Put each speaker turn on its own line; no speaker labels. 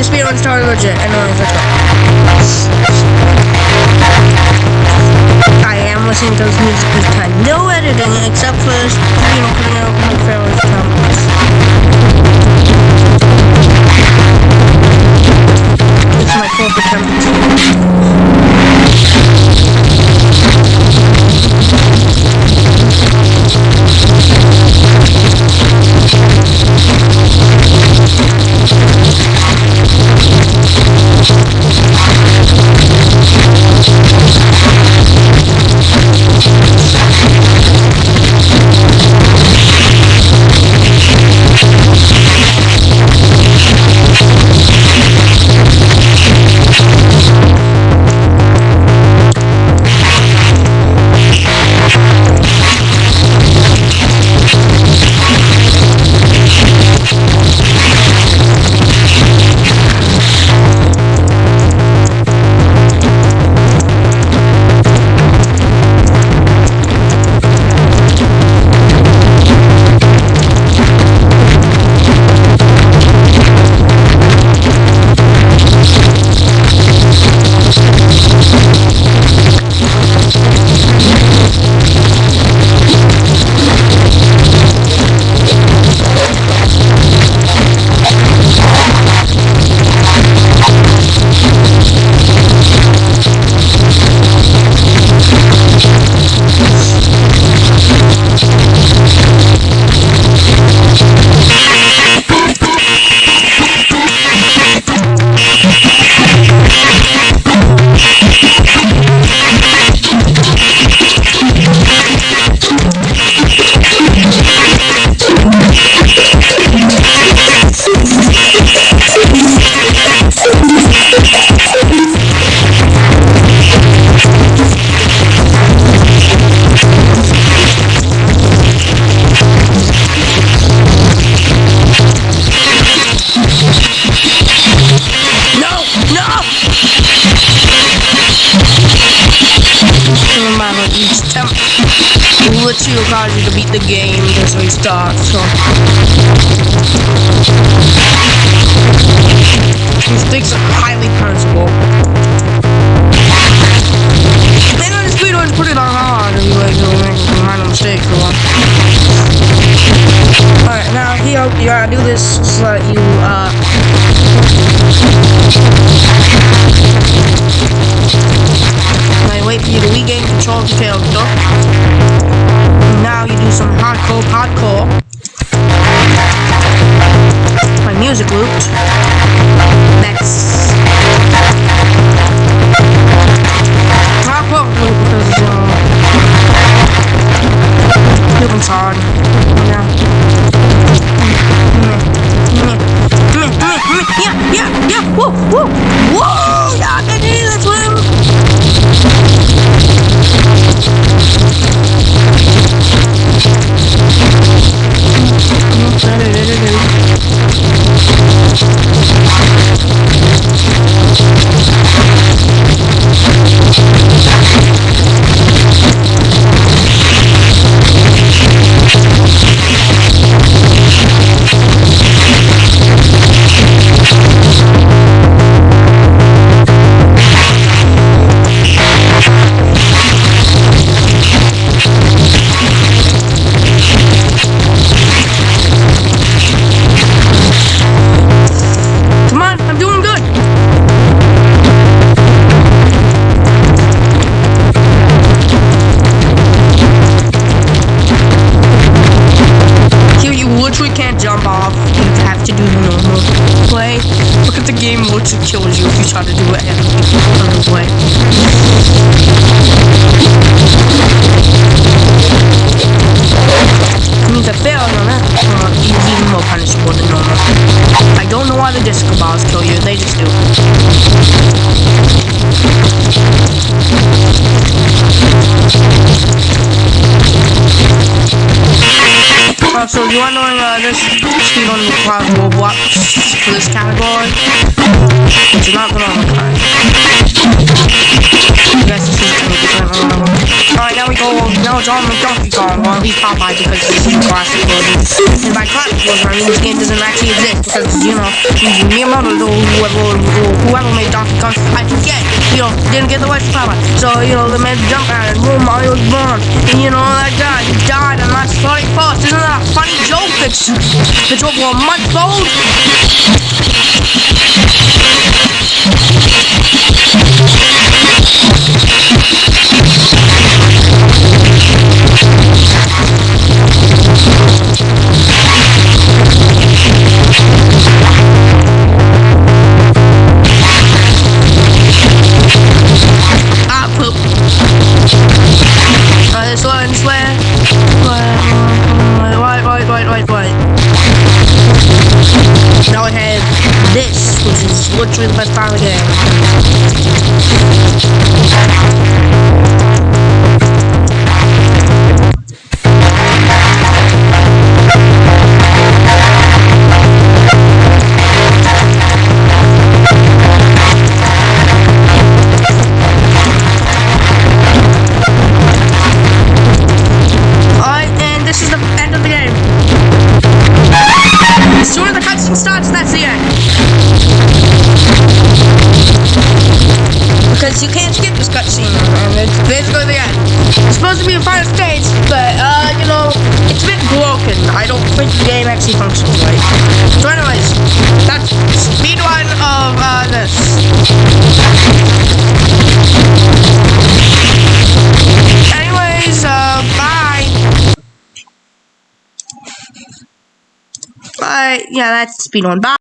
the speed run started legit. Let's go. I am listening to this music this time. No editing except for this, you know, putting out my favorite comments. No! No! Never mind, like each attempt literally requires you to beat the game to restart, so. Mistakes are highly punishable. Then on the speed put it on hard and you like you'll make minor mistakes or. Alright, now here you gotta do this so that you uh I wait for you to regain control of the character. Now you do some hardcore, hardcore. Literally can't jump off. You have to do the normal play. Look at the game literally kills you if you try to do it on the play. means a fail on that uh, is even more punishable than normal. I don't know why the disco balls kill you, they just do. Uh, so you are knowing uh, this speed on requires Roblox for this category, but you're not gonna. I is whatever. Alright, now we go, now it's on the Donkey Kong, or at least Popeye because this is classic version. And by classic goes on, this game doesn't actually exist because you know Miyamoto whoever whoever made Donkey Kong, I forget, you know, didn't get the to power. So you know they made jump out and boom, Mario was born, and you know that guy he died on March 31st. Isn't that a funny joke? That's that's over a month old. Is literally the can't skip this cutscene, and it's basically the end. It's supposed to be a final stage, but, uh, you know, it's a bit broken. I don't think the game actually functions right. So anyways, that's speedrun of, uh, this. Anyways, uh, bye. Bye. Yeah, that's speedrun. Bye.